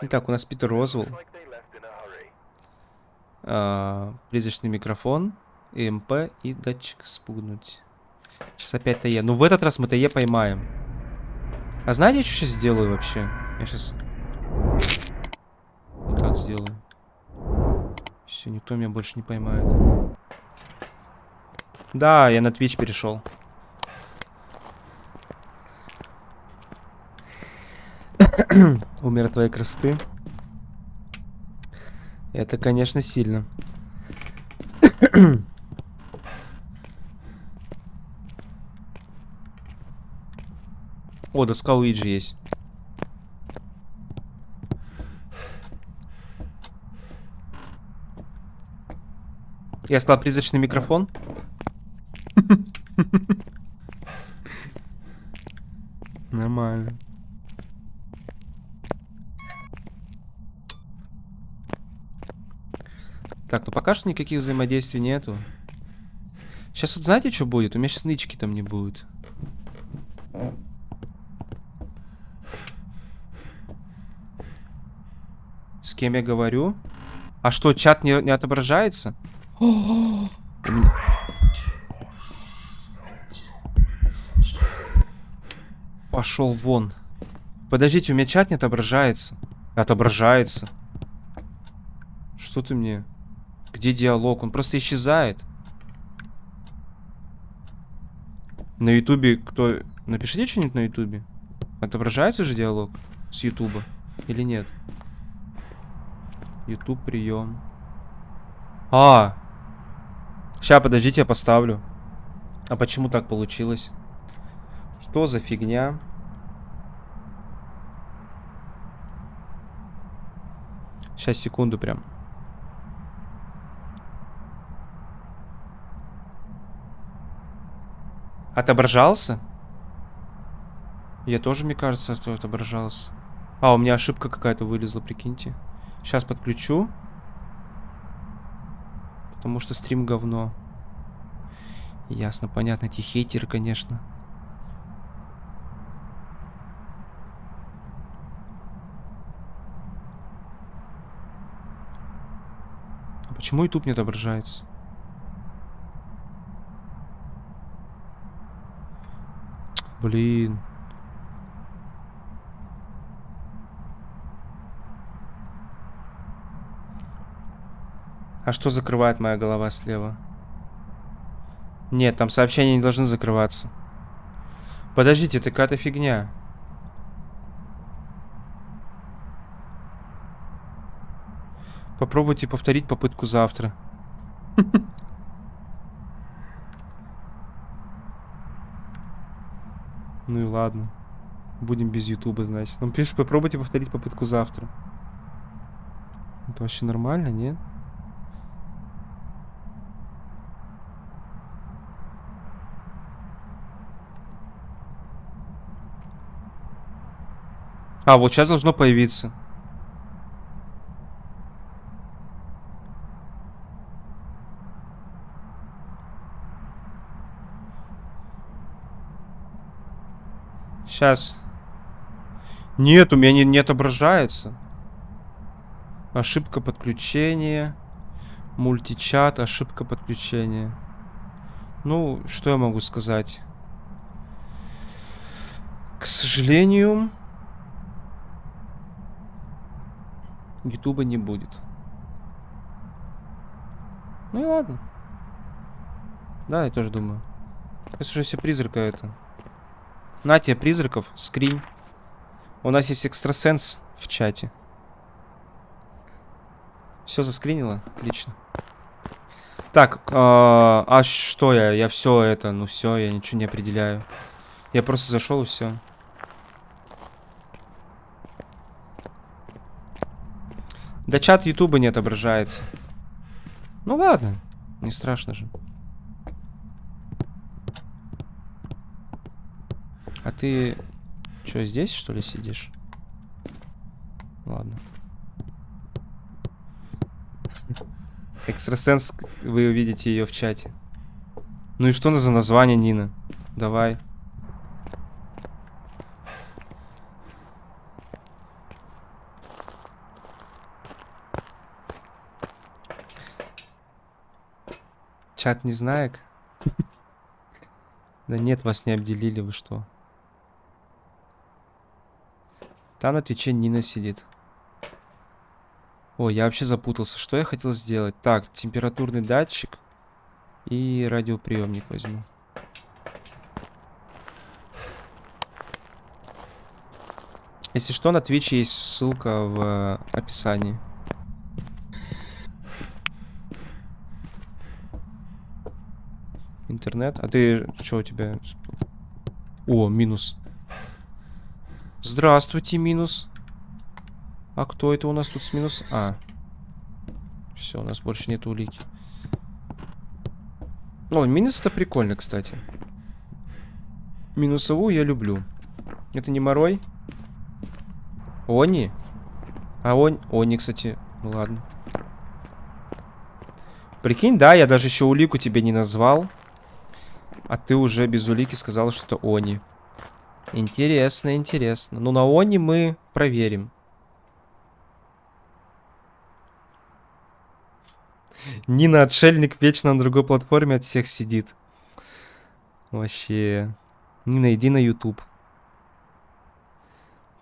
Итак, у нас Питер Розвелл. А, призрачный микрофон, ЭМП и датчик спугнуть. Сейчас опять ТЕ. Ну, в этот раз мы ТЕ поймаем. А знаете, что сейчас сделаю вообще? Я сейчас... Вот так сделаю. Все, никто меня больше не поймает. Да, я на Twitch перешел. Умер твоей красоты. Это, конечно, сильно. О, доска Уиджи есть. Я сказал призрачный микрофон. Нормально. Так, ну пока что никаких взаимодействий нету. Сейчас вот знаете, что будет? У меня сейчас нычки там не будет. С кем я говорю? А что, чат не, не отображается? Пошел вон. Подождите, у меня чат не отображается. Отображается. Что ты мне? Где диалог? Он просто исчезает. На ютубе кто... Напишите что-нибудь на ютубе. Отображается же диалог с ютуба? Или нет? Ютуб прием. А! Сейчас, подождите, я поставлю. А почему так получилось? Что за фигня? Сейчас, секунду прям. Отображался? Я тоже, мне кажется, что отображался. А, у меня ошибка какая-то вылезла, прикиньте. Сейчас подключу. Потому что стрим говно. Ясно, понятно. Эти хейтеры, конечно. А почему YouTube не отображается? Блин. А что закрывает моя голова слева? Нет, там сообщения не должны закрываться. Подождите, это какая-то фигня. Попробуйте повторить попытку завтра. Ну и ладно. Будем без ютуба, значит. Он пишет, попробуйте повторить попытку завтра. Это вообще нормально, нет? А, вот сейчас должно появиться. Сейчас. Нет, у меня не, не отображается. Ошибка подключения. Мультичат, ошибка подключения. Ну, что я могу сказать? К сожалению, Ютуба не будет. Ну и ладно. Да, я тоже думаю. Это уже все призрака это. На тебе призраков, скринь. У нас есть экстрасенс в чате. Все заскринило? Отлично. Так, э, а что я? Я все это, ну все, я ничего не определяю. Я просто зашел и все. Да чат Ютуба не отображается. Ну ладно, не страшно же. Ты что, здесь, что ли, сидишь? Ладно. Экстрасенс, вы увидите ее в чате. Ну и что за название, Нина? Давай. Чат не знает Да нет, вас не обделили, вы что? Там на Твиче Нина сидит. О, я вообще запутался. Что я хотел сделать? Так, температурный датчик и радиоприемник возьму. Если что, на Twitch есть ссылка в описании. Интернет. А ты что у тебя? О, минус. Здравствуйте, минус. А кто это у нас тут с минус? А. Все, у нас больше нет улики. О, минус это прикольно, кстати. Минусовую я люблю. Это не морой? Они? А он... Они, кстати. Ладно. Прикинь, да, я даже еще улику тебе не назвал. А ты уже без улики сказал, что это они. Интересно, интересно. Ну, на Они мы проверим. Нина, отшельник, вечно на другой платформе от всех сидит. Вообще. Нина, иди на YouTube.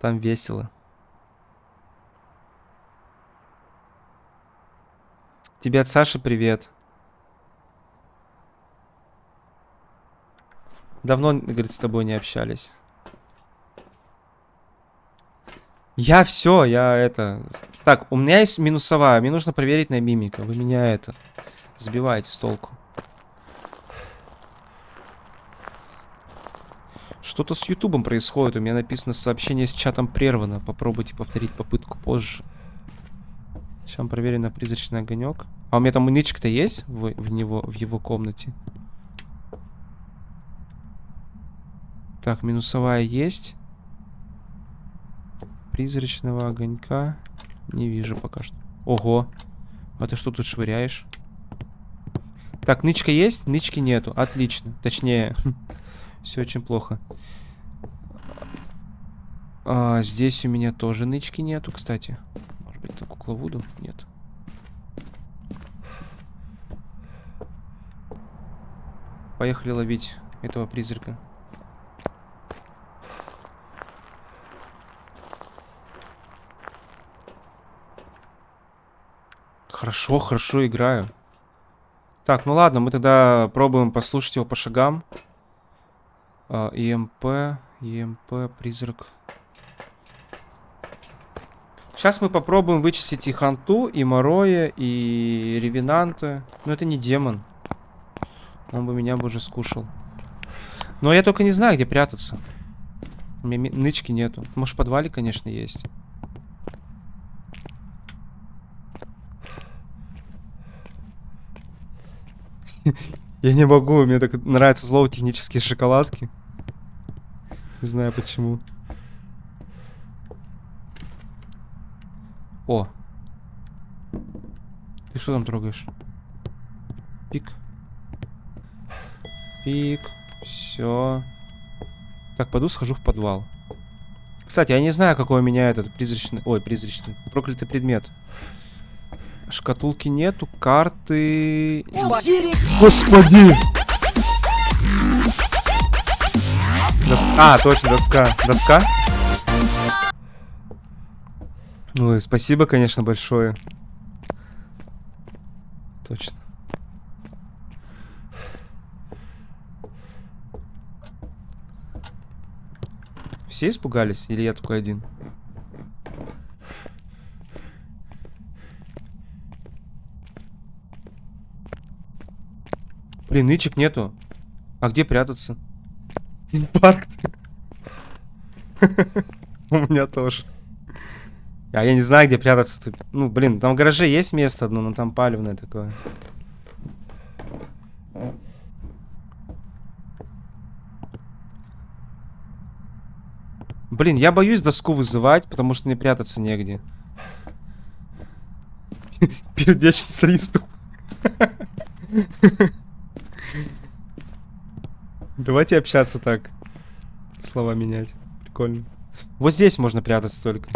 Там весело. Тебе от Саши привет. Давно, говорит, с тобой не общались. Я все, я это... Так, у меня есть минусовая. Мне нужно проверить на мимика. Вы меня это... Сбиваете с толку. Что-то с Ютубом происходит. У меня написано сообщение с чатом прервано. Попробуйте повторить попытку позже. Сейчас проверим на призрачный огонек. А у меня там нычка-то есть в, в, него, в его комнате? Так, минусовая есть. Призрачного огонька не вижу пока что. Ого. А ты что тут швыряешь? Так, нычка есть? Нычки нету. Отлично. Точнее, все очень плохо. А, здесь у меня тоже нычки нету, кстати. Может быть, это кукла Вуду? Нет. Поехали ловить этого призрака. Хорошо, хорошо играю. Так, ну ладно, мы тогда пробуем послушать его по шагам. А, ЕМП, ЕМП, призрак. Сейчас мы попробуем вычистить и Ханту, и Мороя, и Ревенанта. Но это не демон. Он бы меня бы уже скушал. Но я только не знаю, где прятаться. У меня нычки нету. Может, в подвале, конечно, есть. Я не могу, мне так нравятся слово технические шоколадки. Не знаю почему. О. Ты что там трогаешь? Пик. Пик. Все. Так, пойду схожу в подвал. Кстати, я не знаю, какой у меня этот призрачный... Ой, призрачный. Проклятый предмет. Шкатулки нету, карты... Господи! Доска... А, точно, доска. Доска? Ой, спасибо, конечно, большое. Точно. Все испугались? Или я только один? Блин, нычек нету. А где прятаться? Инфаркт. У меня тоже. А я не знаю, где прятаться тут. Ну, блин, там в гараже есть место одно, но там палевное такое. Блин, я боюсь доску вызывать, потому что мне прятаться негде. Пердечный приступ. Давайте общаться так. Слова менять. Прикольно. Вот здесь можно прятаться только.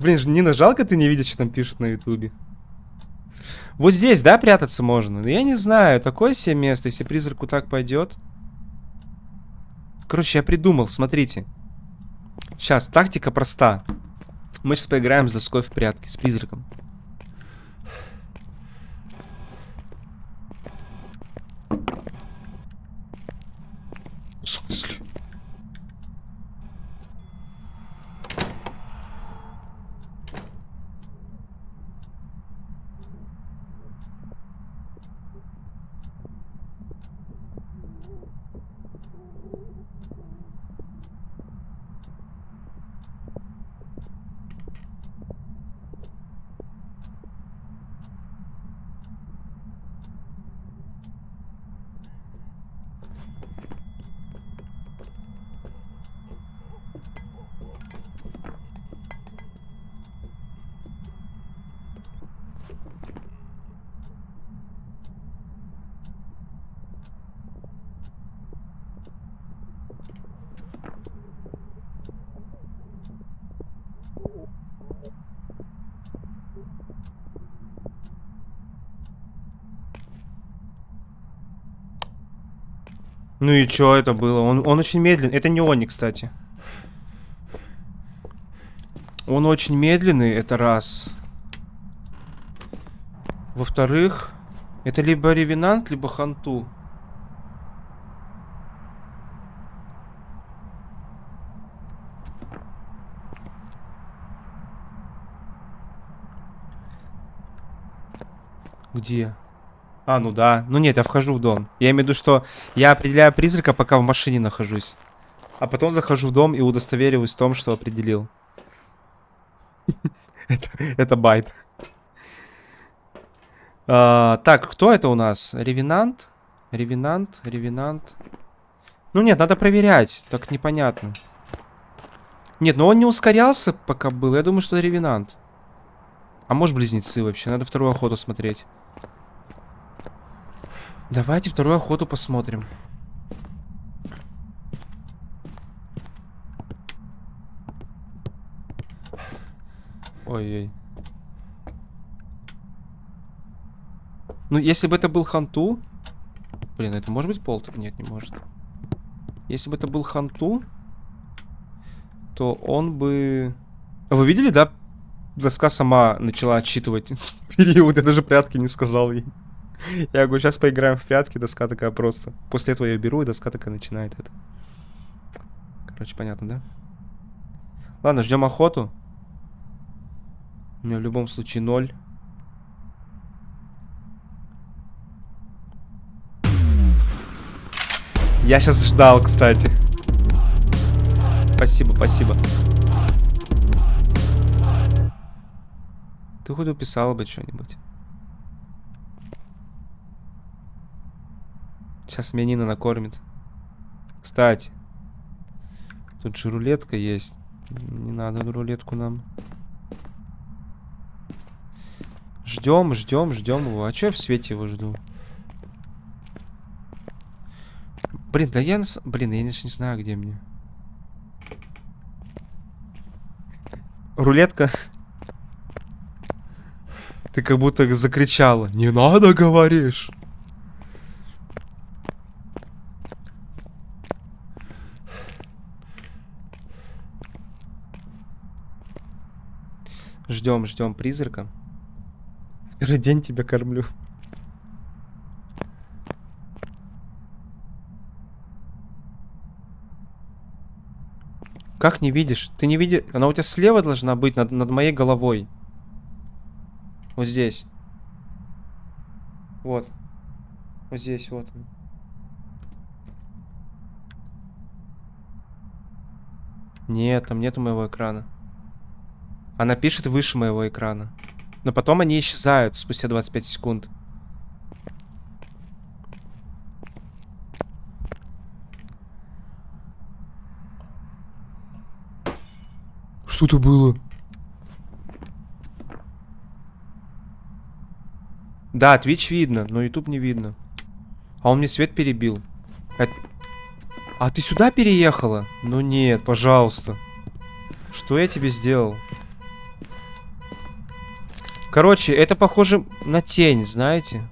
Блин, Нина, жалко ты не видишь, что там пишут на ютубе. Вот здесь, да, прятаться можно? Ну, я не знаю, такое себе место, если призраку так пойдет. Короче, я придумал, смотрите. Сейчас, тактика проста. Мы сейчас поиграем с доской в прятки, с призраком. В смысле? Ну и что это было? Он, он очень медленный. Это не они, кстати. Он очень медленный, это раз. Во-вторых, это либо ревенант, либо ханту. Где? А, ну да. Ну нет, я вхожу в дом. Я имею в виду, что я определяю призрака, пока в машине нахожусь. А потом захожу в дом и удостовериваюсь в том, что определил. Это байт. А, так, кто это у нас? Ревенант? Ревенант, ревенант. Ну нет, надо проверять. Так непонятно. Нет, но он не ускорялся, пока был. Я думаю, что это ревенант. А может близнецы вообще? Надо вторую охоту смотреть. Давайте вторую охоту посмотрим. Ой-ой. Ну, если бы это был Ханту... Блин, это может быть Полтер? Нет, не может. Если бы это был Ханту, то он бы... Вы видели, да? Доска сама начала отчитывать период. Я даже прятки не сказал ей. Я говорю, сейчас поиграем в прятки, доска такая просто. После этого я беру, и доска такая начинает это. Короче, понятно, да? Ладно, ждем охоту. У меня в любом случае ноль. Я сейчас ждал, кстати. Спасибо, спасибо. Ты хоть уписала бы что-нибудь. Сейчас меня Нина накормит. Кстати. Тут же рулетка есть. Не надо рулетку нам. Ждем, ждем, ждем его. А что я в свете его жду? Блин, да я... Блин, я не знаю, где мне. Рулетка. Ты как будто закричала. Не надо, говоришь. Ждем, ждем призрака. Второй день тебя кормлю. Как не видишь? Ты не видишь? Она у тебя слева должна быть, над, над моей головой. Вот здесь. Вот. Вот здесь, вот. Нет, там нету моего экрана. Она пишет выше моего экрана. Но потом они исчезают спустя 25 секунд. Что это было? Да, Twitch видно, но YouTube не видно. А он мне свет перебил. Это... А ты сюда переехала? Ну нет, пожалуйста. Что я тебе сделал? Короче, это похоже на тень, знаете?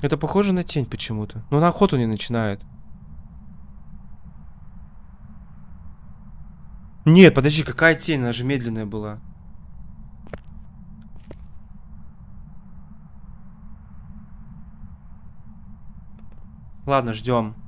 Это похоже на тень почему-то. Но на охоту не начинает. Нет, подожди, какая тень? Она же медленная была. Ладно, ждем.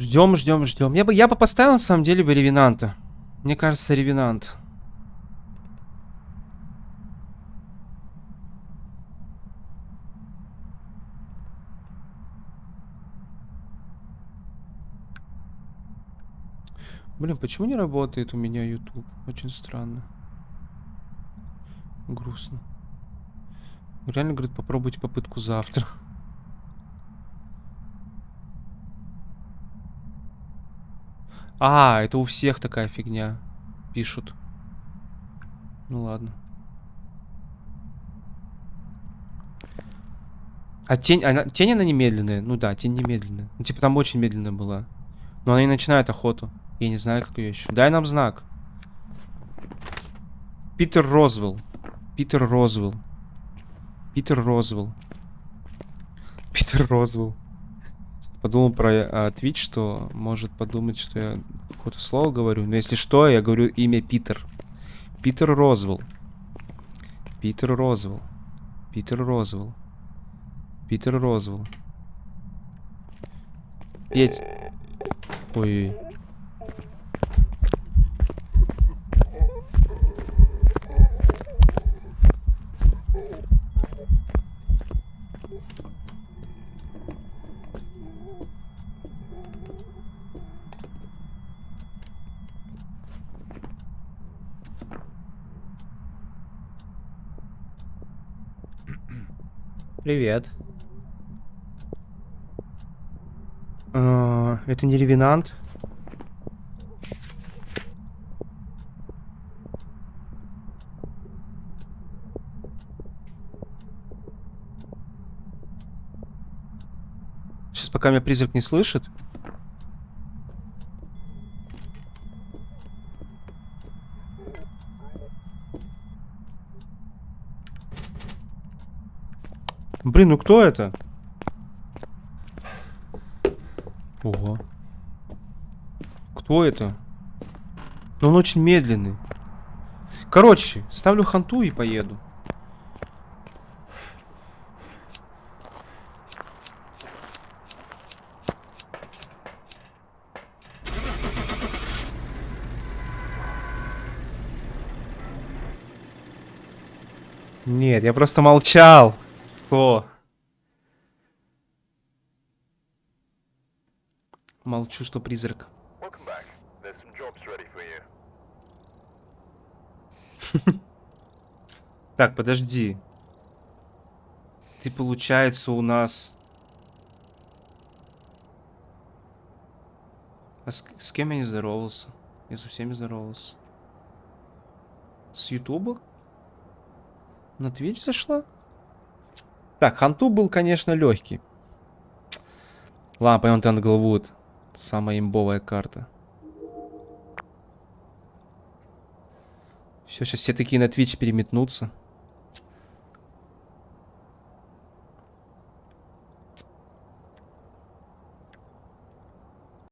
Ждем, ждем, ждем. Я бы, я бы поставил на самом деле бы ревенанта. Мне кажется, ревенант. Блин, почему не работает у меня YouTube? Очень странно. Грустно. Реально, говорит, попробуйте попытку завтра. А, это у всех такая фигня. Пишут. Ну ладно. А тень, она, тень она немедленная? Ну да, тень немедленная. Ну типа там очень медленная была. Но она не начинает охоту. Я не знаю, как ее еще. Дай нам знак. Питер Розвелл. Питер Розвелл. Питер Розвелл. Питер Розвелл. Подумал про а, Twitch, что может подумать, что я какое-то слово говорю. Но если что, я говорю имя Питер. Питер Розвелл. Питер Розвелл. Питер Розвелл. Питер Розвелл. Петь. Ой. Привет. А, это не ревенант. Сейчас пока меня призрак не слышит. Блин, ну кто это? Ого. Кто это? Ну он очень медленный. Короче, ставлю ханту и поеду. Нет, я просто молчал. О. Молчу, что призрак. так, подожди. Ты, получается, у нас... А с, с кем я не здоровался? Я со всеми здоровался. С Ютуба? На Twitch зашла? Так, Ханту был, конечно, легкий. Ладно, пойдем Тенглвуд. Самая имбовая карта. Все, сейчас все такие на Twitch переметнутся.